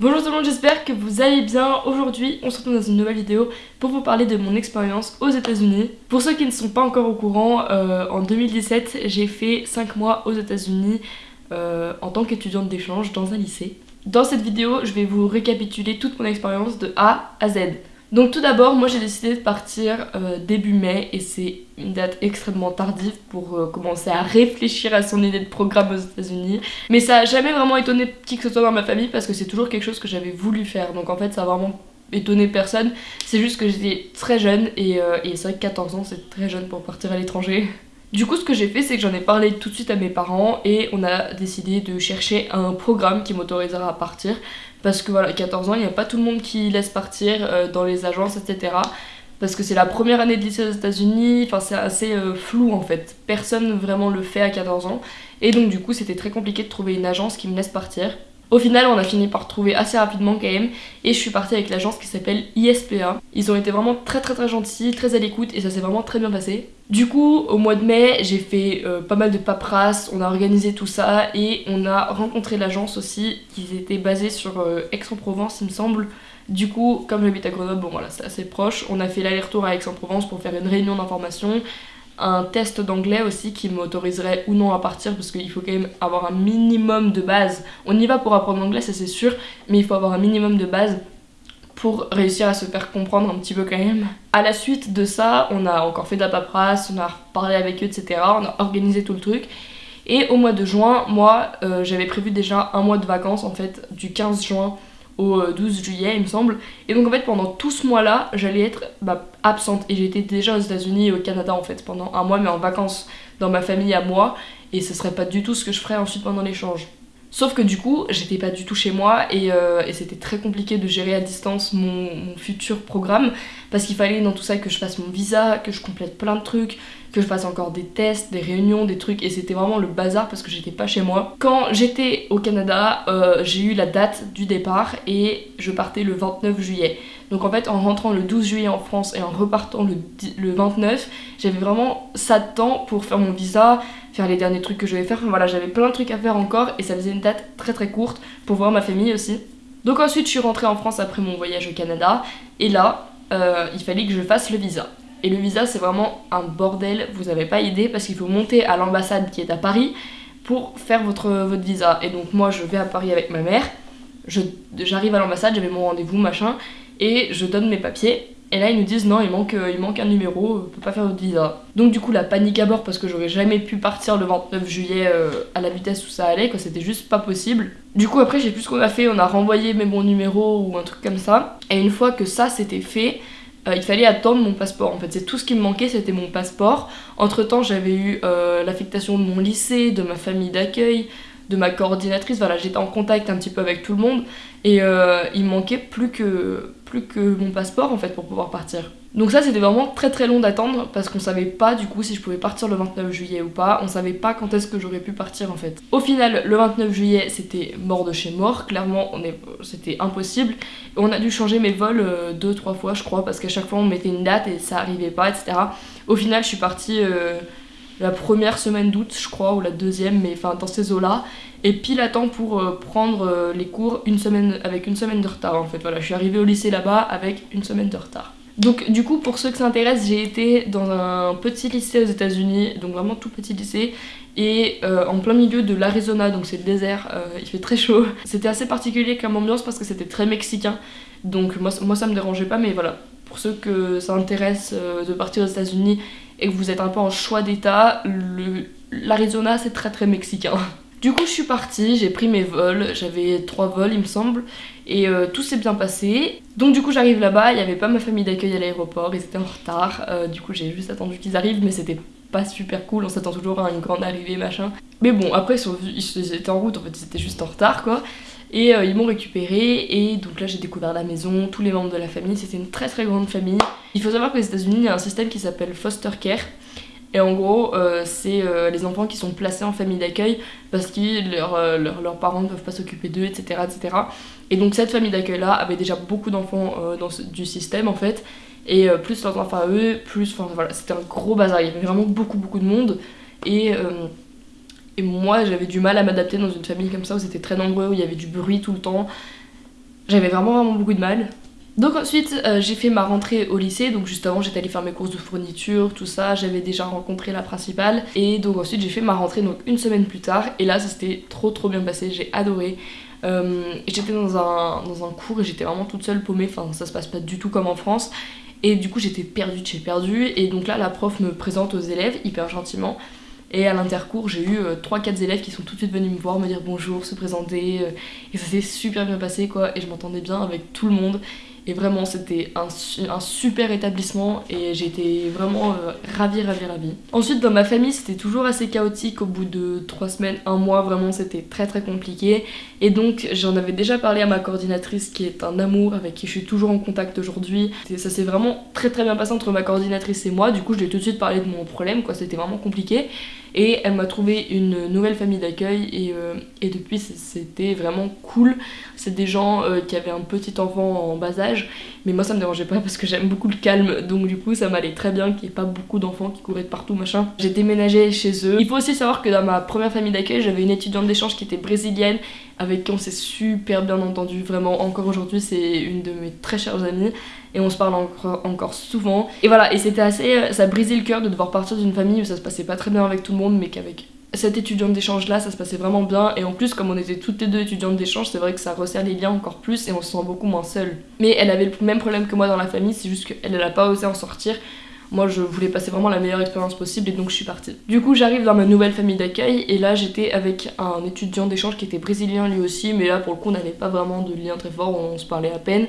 Bonjour tout le monde, j'espère que vous allez bien. Aujourd'hui, on se retrouve dans une nouvelle vidéo pour vous parler de mon expérience aux états unis Pour ceux qui ne sont pas encore au courant, euh, en 2017, j'ai fait 5 mois aux états unis euh, en tant qu'étudiante d'échange dans un lycée. Dans cette vidéo, je vais vous récapituler toute mon expérience de A à Z. Donc tout d'abord, moi j'ai décidé de partir euh, début mai et c'est une date extrêmement tardive pour euh, commencer à réfléchir à son idée de programme aux états unis Mais ça a jamais vraiment étonné qui que ce soit dans ma famille parce que c'est toujours quelque chose que j'avais voulu faire. Donc en fait ça a vraiment étonné personne. C'est juste que j'étais très jeune et, euh, et c'est vrai que 14 ans c'est très jeune pour partir à l'étranger. Du coup, ce que j'ai fait, c'est que j'en ai parlé tout de suite à mes parents et on a décidé de chercher un programme qui m'autorisera à partir. Parce que voilà, 14 ans, il n'y a pas tout le monde qui laisse partir euh, dans les agences, etc. Parce que c'est la première année de lycée aux États-Unis, enfin c'est assez euh, flou en fait. Personne vraiment le fait à 14 ans. Et donc du coup, c'était très compliqué de trouver une agence qui me laisse partir. Au final, on a fini par trouver assez rapidement quand et je suis partie avec l'agence qui s'appelle ISPA. Ils ont été vraiment très très très gentils, très à l'écoute et ça s'est vraiment très bien passé. Du coup, au mois de mai, j'ai fait euh, pas mal de paperasse, on a organisé tout ça et on a rencontré l'agence aussi qui était basée sur euh, Aix-en-Provence, il me semble. Du coup, comme j'habite à Grenoble, bon voilà, c'est assez proche. On a fait l'aller-retour à Aix-en-Provence pour faire une réunion d'information un test d'anglais aussi qui m'autoriserait ou non à partir parce qu'il faut quand même avoir un minimum de base. On y va pour apprendre l'anglais, ça c'est sûr, mais il faut avoir un minimum de base pour réussir à se faire comprendre un petit peu quand même. À la suite de ça, on a encore fait de la paperasse, on a parlé avec eux, etc. On a organisé tout le truc. Et au mois de juin, moi, euh, j'avais prévu déjà un mois de vacances en fait, du 15 juin au 12 euh, juillet il me semble. Et donc en fait pendant tout ce mois là j'allais être bah, absente. Et j'étais déjà aux états unis et au Canada en fait pendant un mois mais en vacances dans ma famille à moi. Et ce serait pas du tout ce que je ferais ensuite pendant l'échange Sauf que du coup, j'étais pas du tout chez moi et, euh, c'était très compliqué de gérer à distance mon, futur programme parce qu'il fallait dans tout ça que je fasse mon visa, que je complète plein de trucs, que je fasse encore des tests, des réunions, des trucs et c'était vraiment le bazar parce que j'étais pas chez moi. Quand j'étais au Canada, euh, j'ai eu la date du départ et je partais le 29 juillet. Donc en fait, en rentrant le 12 juillet en France et en repartant le, le 29, j'avais vraiment ça de temps pour faire mon visa, faire les derniers trucs que je vais faire. voilà, j'avais plein de trucs à faire encore et ça faisait une date très très courte pour voir ma famille aussi. Donc ensuite, je suis rentrée en France après mon voyage au Canada et là, euh, il fallait que je fasse le visa. Et le visa, c'est vraiment un bordel, vous avez pas idée, parce qu'il faut monter à l'ambassade qui est à Paris pour faire votre, votre visa. Et donc moi, je vais à Paris avec ma mère, j'arrive à l'ambassade, j'avais mon rendez-vous, machin, et je donne mes papiers. Et là, ils nous disent non, il manque, euh, il manque un numéro, on peut pas faire votre visa. Donc, du coup, la panique à bord parce que j'aurais jamais pu partir le 29 juillet euh, à la vitesse où ça allait, quoi, c'était juste pas possible. Du coup, après, j'ai plus ce qu'on a fait, on a renvoyé mes bons numéros ou un truc comme ça. Et une fois que ça c'était fait, euh, il fallait attendre mon passeport. En fait, c'est tout ce qui me manquait, c'était mon passeport. Entre temps, j'avais eu l'affectation de mon lycée, de ma famille d'accueil, de ma coordinatrice. Voilà, j'étais en contact un petit peu avec tout le monde. Et il manquait plus que plus que mon passeport en fait pour pouvoir partir. Donc ça c'était vraiment très très long d'attendre parce qu'on savait pas du coup si je pouvais partir le 29 juillet ou pas, on savait pas quand est-ce que j'aurais pu partir en fait. Au final le 29 juillet c'était mort de chez mort, clairement c'était impossible. On a dû changer mes vols euh, deux trois fois je crois parce qu'à chaque fois on mettait une date et ça arrivait pas etc. Au final je suis partie euh, la première semaine d'août je crois ou la deuxième mais enfin dans ces eaux là et pile à temps pour euh, prendre euh, les cours une semaine, avec une semaine de retard en fait. Voilà, je suis arrivée au lycée là-bas avec une semaine de retard. Donc du coup pour ceux que ça intéresse j'ai été dans un petit lycée aux états unis donc vraiment tout petit lycée et euh, en plein milieu de l'Arizona donc c'est le désert, il fait très chaud. C'était assez particulier comme ambiance parce que c'était très mexicain donc moi, moi ça me dérangeait pas mais voilà pour ceux que ça intéresse de partir aux états unis et que vous êtes un peu en choix d'état, l'Arizona c'est très très mexicain. Du coup, je suis partie, j'ai pris mes vols, j'avais trois vols, il me semble, et euh, tout s'est bien passé. Donc, du coup, j'arrive là-bas, il n'y avait pas ma famille d'accueil à l'aéroport, ils étaient en retard. Euh, du coup, j'ai juste attendu qu'ils arrivent, mais c'était pas super cool, on s'attend toujours à une grande arrivée, machin. Mais bon, après, ils, étaient en route, en fait, ils étaient juste en retard, quoi. Et euh, ils m'ont récupéré, et donc là, j'ai découvert la maison, tous les membres de la famille, c'était une très très grande famille. Il faut savoir qu'aux États-Unis, il y a un système qui s'appelle foster care et en gros, euh, c'est euh, les enfants qui sont placés en famille d'accueil parce que euh, leurs parents ne peuvent pas s'occuper d'eux, etc., etc. Et donc cette famille d'accueil-là avait déjà beaucoup d'enfants du système en fait. Et plus leurs enfants à eux, plus... Enfin voilà, c'était un gros bazar. Il y avait vraiment beaucoup, beaucoup de monde. Et, et moi, j'avais du mal à m'adapter dans une famille comme ça où c'était très nombreux, où il y avait du bruit tout le temps. J'avais vraiment vraiment beaucoup de mal. Donc ensuite euh, j'ai fait ma rentrée au lycée, donc juste avant j'étais allée faire mes courses de fourniture, tout ça, j'avais déjà rencontré la principale. Et donc ensuite j'ai fait ma rentrée donc une semaine plus tard. Et là ça s'était trop trop bien passé, j'ai adoré. Euh, j'étais dans un, dans un cours et j'étais vraiment toute seule paumée, enfin ça se passe pas du tout comme en France. Et du coup j'étais perdue de chez perdue. Et donc là la prof me présente aux élèves hyper gentiment. Et à l'intercours, j'ai eu 3-4 euh, élèves qui sont tout de suite venus me voir, me dire bonjour, se présenter. et ça s'est super bien passé quoi. Et je m'entendais bien avec tout le monde. Et vraiment, c'était un, un, super établissement et j'étais vraiment euh, ravie, ravie, ravie. Ensuite, dans ma famille, c'était toujours assez chaotique. Au bout de 3 semaines, 1 mois, vraiment, c'était très très compliqué. Et donc, j'en avais déjà parlé à ma coordinatrice qui est un amour avec qui je suis toujours en contact aujourd'hui. Ça s'est vraiment très très bien passé entre ma coordinatrice et moi. Du coup, je lui ai tout de suite parlé de mon problème, quoi. C'était vraiment compliqué et elle m'a trouvé une nouvelle famille d'accueil et, euh, depuis c'était vraiment cool. C'est des gens euh, qui avaient un petit enfant en bas âge, mais moi ça me dérangeait pas parce que j'aime beaucoup le calme, donc du coup ça m'allait très bien qu'il n'y ait pas beaucoup d'enfants qui couraient de partout machin. J'ai déménagé chez eux. Il faut aussi savoir que dans ma première famille d'accueil j'avais une étudiante d'échange qui était brésilienne avec qui on s'est super bien entendu, vraiment encore aujourd'hui c'est une de mes très chères amies et on se parle encore, encore souvent. Et voilà, et c'était assez. Ça brisait le cœur de devoir partir d'une famille où ça se passait pas très bien avec tout le monde, mais qu'avec cette étudiante d'échange là, ça se passait vraiment bien. Et en plus, comme on était toutes les deux étudiantes d'échange, c'est vrai que ça resserre les liens encore plus et on se sent beaucoup moins seule. Mais elle avait le même problème que moi dans la famille, c'est juste qu'elle, elle a pas osé en sortir. Moi, je voulais passer vraiment la meilleure expérience possible et donc je suis partie. Du coup, j'arrive dans ma nouvelle famille d'accueil et là, j'étais avec un étudiant d'échange qui était brésilien lui aussi, mais là, pour le coup, on n'avait pas vraiment de lien très fort, on se parlait à peine.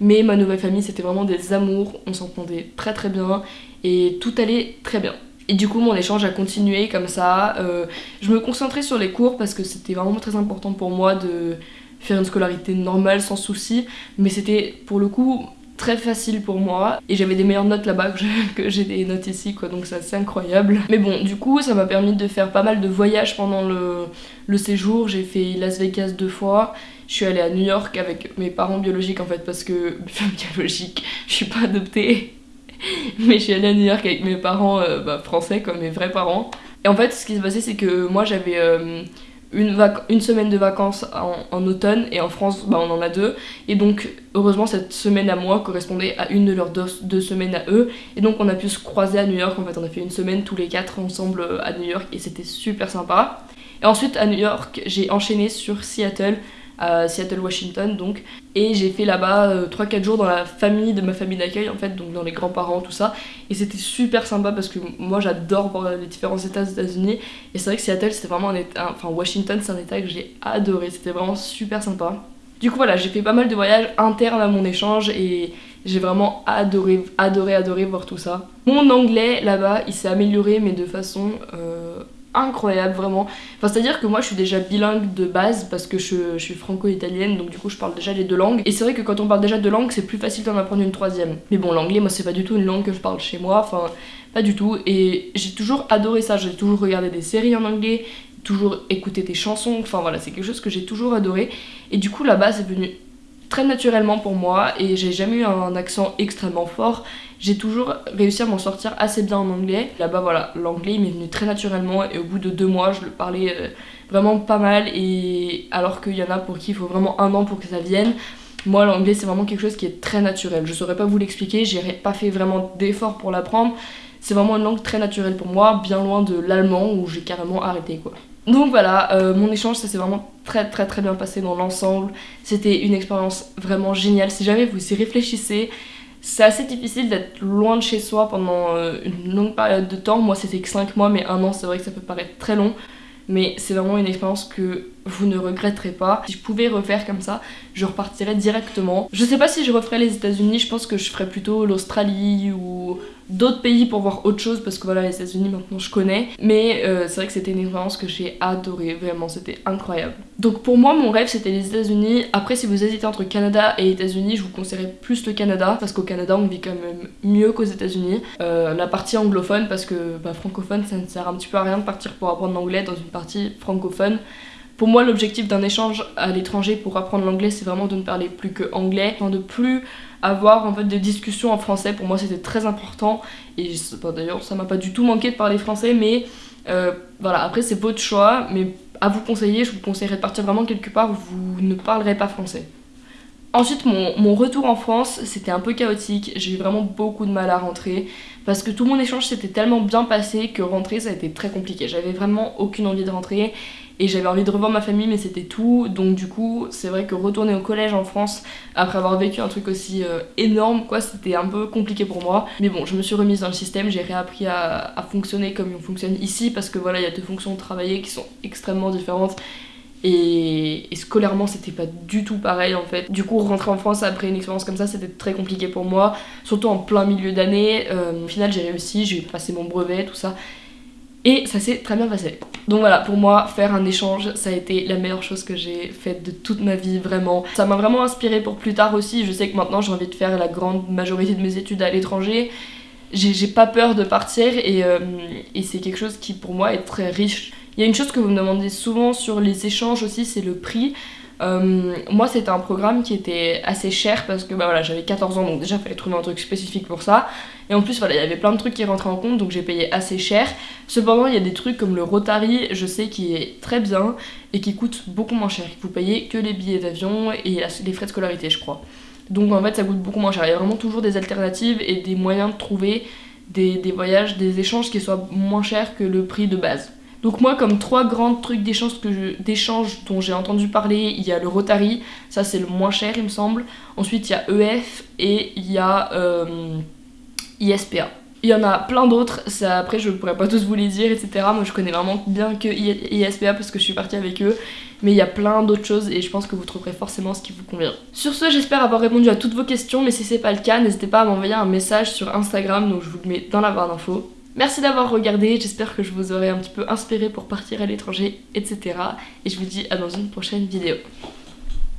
Mais ma nouvelle famille, c'était vraiment des amours, on s'entendait très très bien et tout allait très bien. Et du coup, mon échange a continué comme ça. Euh, je me concentrais sur les cours parce que c'était vraiment très important pour moi de faire une scolarité normale sans souci. Mais c'était pour le coup très facile pour moi. Et j'avais des meilleures notes là-bas que j'ai des notes ici quoi. Donc c'est assez incroyable. Mais bon du coup ça m'a permis de faire pas mal de voyages pendant le, le séjour. J'ai fait Las Vegas deux fois. Je suis allée à New York avec mes parents biologiques en fait parce que biologique, je suis pas adoptée. Mais je suis allée à New York avec mes parents euh, bah, français comme mes vrais parents. Et en fait, ce qui s'est passé, c'est que moi j'avais euh, une, semaine de vacances en, automne et en France, bah, on en a deux. Et donc, heureusement, cette semaine à moi correspondait à une de leurs deux, deux, semaines à eux. Et donc, on a pu se croiser à New York. En fait, on a fait une semaine tous les quatre ensemble euh, à New York et c'était super sympa. Et ensuite, à New York, j'ai enchaîné sur Seattle à Seattle, Washington donc. Et j'ai fait là-bas 3-4 euh, jours dans la famille de ma famille d'accueil en fait, donc dans les grands-parents, tout ça. Et c'était super sympa parce que moi j'adore voir les différents états des États-Unis. Et c'est vrai que Seattle c'était vraiment un état, enfin Washington c'est un état que j'ai adoré, c'était vraiment super sympa. Du coup voilà, j'ai fait pas mal de voyages internes à mon échange et j'ai vraiment adoré, adoré, adoré voir tout ça. Mon anglais là-bas, il s'est amélioré mais de façon euh, incroyable vraiment. Enfin c'est à dire que moi je suis déjà bilingue de base parce que je, suis franco-italienne donc du coup je parle déjà les deux langues. Et c'est vrai que quand on parle déjà deux langues c'est plus facile d'en apprendre une troisième. Mais bon l'anglais moi c'est pas du tout une langue que je parle chez moi, enfin pas du tout. Et j'ai toujours adoré ça, j'ai toujours regardé des séries en anglais, toujours écouté des chansons, enfin voilà c'est quelque chose que j'ai toujours adoré. Et du coup là-bas c'est venu très naturellement pour moi et j'ai jamais eu un accent extrêmement fort. J'ai toujours réussi à m'en sortir assez bien en anglais. Là-bas, voilà, l'anglais m'est venu très naturellement et au bout de deux mois, je le parlais euh, vraiment pas mal. Et alors qu'il y en a pour qui il faut vraiment un an pour que ça vienne. Moi, l'anglais, c'est vraiment quelque chose qui est très naturel. Je saurais pas vous l'expliquer, j'ai pas fait vraiment d'efforts pour l'apprendre. C'est vraiment une langue très naturelle pour moi, bien loin de l'allemand où j'ai carrément arrêté quoi. Donc voilà, euh, mon échange ça s'est vraiment très très très bien passé dans l'ensemble. C'était une expérience vraiment géniale. Si jamais vous y réfléchissez, c'est assez difficile d'être loin de chez soi pendant euh, une longue période de temps. Moi c'était que 5 mois, mais un an c'est vrai que ça peut paraître très long. Mais c'est vraiment une expérience que vous ne regretterez pas. Si je pouvais refaire comme ça, je repartirais directement. Je sais pas si je referais les États-Unis, je pense que je ferais plutôt l'Australie ou d'autres pays pour voir autre chose parce que voilà les États-Unis maintenant je connais. Mais euh, c'est vrai que c'était une expérience que j'ai adoré vraiment c'était incroyable. Donc pour moi mon rêve c'était les États-Unis. Après si vous hésitez entre Canada et États-Unis je vous conseillerais plus le Canada parce qu'au Canada on vit quand même mieux qu'aux États-Unis. Euh, la partie anglophone parce que bah, francophone ça ne sert un petit peu à rien de partir pour apprendre l'anglais dans une partie francophone pour moi, l'objectif d'un échange à l'étranger pour apprendre l'anglais, c'est vraiment de ne parler plus que anglais, de plus avoir en fait des discussions en français. Pour moi, c'était très important. Et d'ailleurs, ça m'a pas du tout manqué de parler français, mais euh, voilà. Après, c'est votre choix, mais à vous conseiller, je vous conseillerais de partir vraiment quelque part où vous ne parlerez pas français. Ensuite, mon, mon retour en France, c'était un peu chaotique. J'ai eu vraiment beaucoup de mal à rentrer parce que tout mon échange s'était tellement bien passé que rentrer, ça a été très compliqué. J'avais vraiment aucune envie de rentrer et j'avais envie de revoir ma famille, mais c'était tout. Donc, du coup, c'est vrai que retourner au collège en France après avoir vécu un truc aussi euh, énorme, quoi, c'était un peu compliqué pour moi. Mais bon, je me suis remise dans le système, j'ai réappris à, fonctionner comme on fonctionne ici parce que voilà, il y a deux fonctions de travailler qui sont extrêmement différentes et, scolairement, c'était pas du tout pareil en fait. Du coup, rentrer en France après une expérience comme ça, c'était très compliqué pour moi, surtout en plein milieu d'année. Euh, au final, j'ai réussi, j'ai passé mon brevet, tout ça. Et ça s'est très bien passé. Donc voilà, pour moi, faire un échange, ça a été la meilleure chose que j'ai faite de toute ma vie, vraiment. Ça m'a vraiment inspiré pour plus tard aussi. Je sais que maintenant, j'ai envie de faire la grande majorité de mes études à l'étranger. J'ai pas peur de partir et, euh, et c'est quelque chose qui, pour moi, est très riche il y a une chose que vous me demandez souvent sur les échanges aussi, c'est le prix. Euh, moi c'était un programme qui était assez cher parce que bah voilà j'avais 14 ans donc déjà il fallait trouver un truc spécifique pour ça. Et en plus voilà il y avait plein de trucs qui rentraient en compte donc j'ai payé assez cher. Cependant il y a des trucs comme le Rotary je sais qui est très bien et qui coûte beaucoup moins cher. Vous payez que les billets d'avion et les frais de scolarité je crois. Donc en fait ça coûte beaucoup moins cher. Il y a vraiment toujours des alternatives et des moyens de trouver des, des voyages des échanges qui soient moins chers que le prix de base donc moi, comme trois grands trucs d'échange dont j'ai entendu parler, il y a le Rotary, ça c'est le moins cher il me semble. Ensuite il y a EF et il y a euh, ISPA. Il y en a plein d'autres, après je pourrais pas tous vous les dire, etc. Moi je connais vraiment bien que ISPA parce que je suis partie avec eux. Mais il y a plein d'autres choses et je pense que vous trouverez forcément ce qui vous convient. Sur ce, j'espère avoir répondu à toutes vos questions, mais si c'est pas le cas, n'hésitez pas à m'envoyer un message sur Instagram, donc je vous le mets dans la barre d'infos. Merci d'avoir regardé, j'espère que je vous aurai un petit peu inspiré pour partir à l'étranger, etc. Et je vous dis à dans une prochaine vidéo.